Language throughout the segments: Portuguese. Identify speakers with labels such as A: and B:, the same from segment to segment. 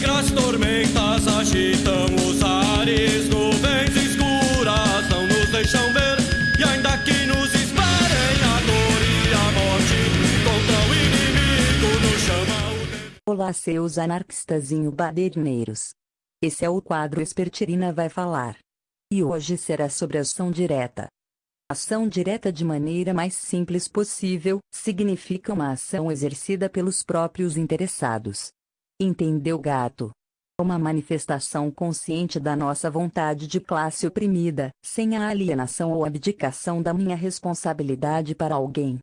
A: negras tormentas agitam os ares, nuvens escuras não nos deixam ver. E ainda que nos esperem a dor e a morte, contra o inimigo nos chama o.
B: Olá, seus anarquistazinho baderneiros. Esse é o quadro Espertirina vai falar. E hoje será sobre ação direta. Ação direta de maneira mais simples possível, significa uma ação exercida pelos próprios interessados. Entendeu, gato? Uma manifestação consciente da nossa vontade de classe oprimida, sem a alienação ou abdicação da minha responsabilidade para alguém.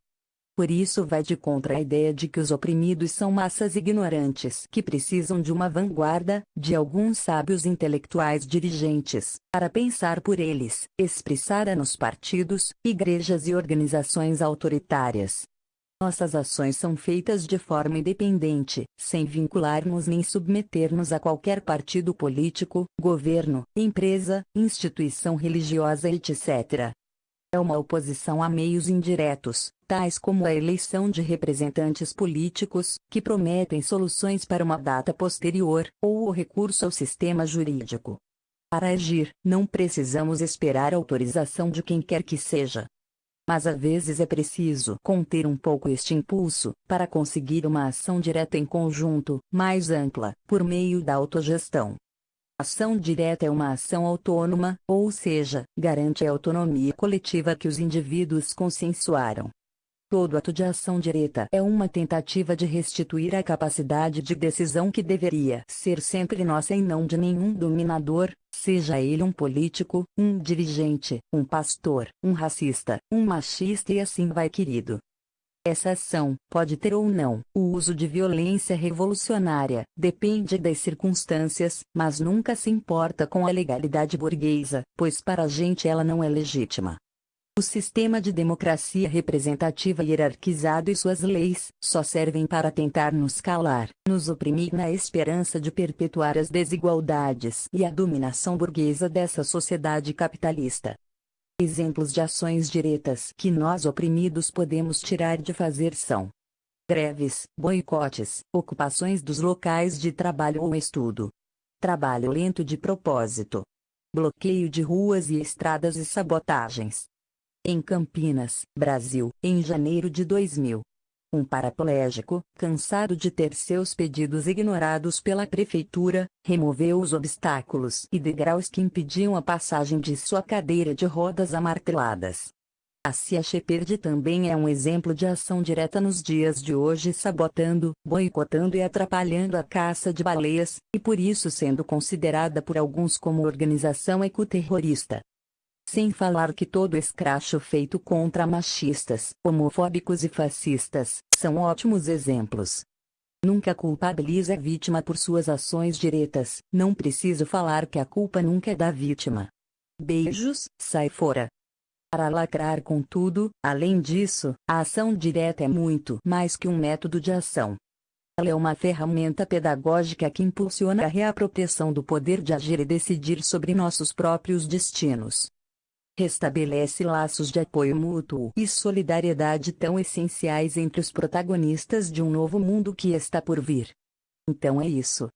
B: Por isso vai de contra a ideia de que os oprimidos são massas ignorantes que precisam de uma vanguarda, de alguns sábios intelectuais dirigentes, para pensar por eles, expressar nos partidos, igrejas e organizações autoritárias. Nossas ações são feitas de forma independente, sem vincular-nos nem submeter-nos a qualquer partido político, governo, empresa, instituição religiosa etc. É uma oposição a meios indiretos, tais como a eleição de representantes políticos, que prometem soluções para uma data posterior, ou o recurso ao sistema jurídico. Para agir, não precisamos esperar autorização de quem quer que seja. Mas às vezes é preciso conter um pouco este impulso, para conseguir uma ação direta em conjunto, mais ampla, por meio da autogestão. Ação direta é uma ação autônoma, ou seja, garante a autonomia coletiva que os indivíduos consensuaram. Todo ato de ação direta é uma tentativa de restituir a capacidade de decisão que deveria ser sempre nossa e não de nenhum dominador, seja ele um político, um dirigente, um pastor, um racista, um machista e assim vai querido. Essa ação pode ter ou não o uso de violência revolucionária, depende das circunstâncias, mas nunca se importa com a legalidade burguesa, pois para a gente ela não é legítima. O sistema de democracia representativa hierarquizado e suas leis só servem para tentar nos calar, nos oprimir na esperança de perpetuar as desigualdades e a dominação burguesa dessa sociedade capitalista. Exemplos de ações diretas que nós oprimidos podemos tirar de fazer são greves, boicotes, ocupações dos locais de trabalho ou estudo, trabalho lento de propósito, bloqueio de ruas e estradas e sabotagens. Em Campinas, Brasil, em janeiro de 2000, um paraplégico, cansado de ter seus pedidos ignorados pela prefeitura, removeu os obstáculos e degraus que impediam a passagem de sua cadeira de rodas amarteladas. A Cia Shepard também é um exemplo de ação direta nos dias de hoje sabotando, boicotando e atrapalhando a caça de baleias, e por isso sendo considerada por alguns como organização ecoterrorista. Sem falar que todo escracho feito contra machistas, homofóbicos e fascistas, são ótimos exemplos. Nunca culpabiliza a vítima por suas ações diretas, não preciso falar que a culpa nunca é da vítima. Beijos, sai fora. Para lacrar com tudo, além disso, a ação direta é muito mais que um método de ação. Ela é uma ferramenta pedagógica que impulsiona a reapropriação do poder de agir e decidir sobre nossos próprios destinos restabelece laços de apoio mútuo e solidariedade tão essenciais entre os protagonistas de um novo mundo que está por vir. Então é isso.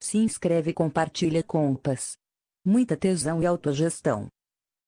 B: Se inscreve e compartilha compas. Muita tesão e autogestão.